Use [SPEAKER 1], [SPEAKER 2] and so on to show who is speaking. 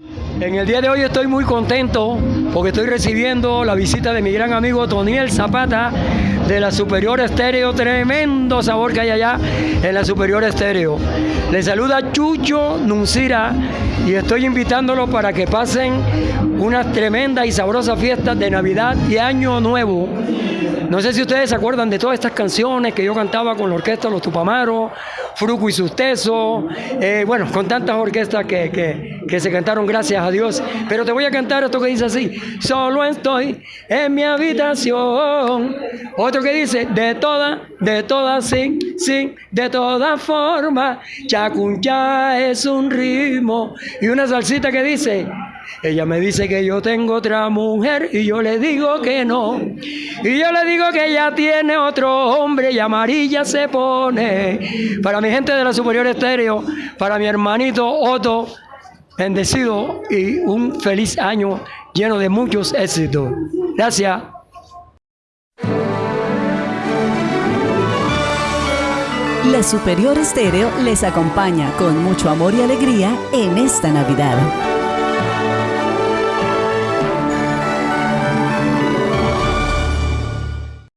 [SPEAKER 1] En el día de hoy estoy muy contento porque estoy recibiendo la visita de mi gran amigo Toniel Zapata de la Superior Estéreo. Tremendo sabor que hay allá en la Superior Estéreo. Le saluda Chucho Nuncira y estoy invitándolo para que pasen unas tremendas y sabrosas fiestas de Navidad y Año Nuevo. No sé si ustedes se acuerdan de todas estas canciones que yo cantaba con la orquesta Los Tupamaros, Fruco y Susteso, eh, bueno, con tantas orquestas que, que, que, se cantaron gracias a Dios. Pero te voy a cantar esto que dice así, solo estoy en mi habitación. Otro que dice, de toda, de toda, sí, sí, de toda forma, chacuncha es un ritmo. Y una salsita que dice, ella me dice que yo tengo otra mujer y yo le digo que no. Y yo le digo que ella tiene otro hombre y amarilla se pone. Para mi gente de la Superior Estéreo, para mi hermanito Otto, bendecido y un feliz año lleno de muchos éxitos. Gracias.
[SPEAKER 2] La Superior Estéreo les acompaña con mucho amor y alegría en esta Navidad.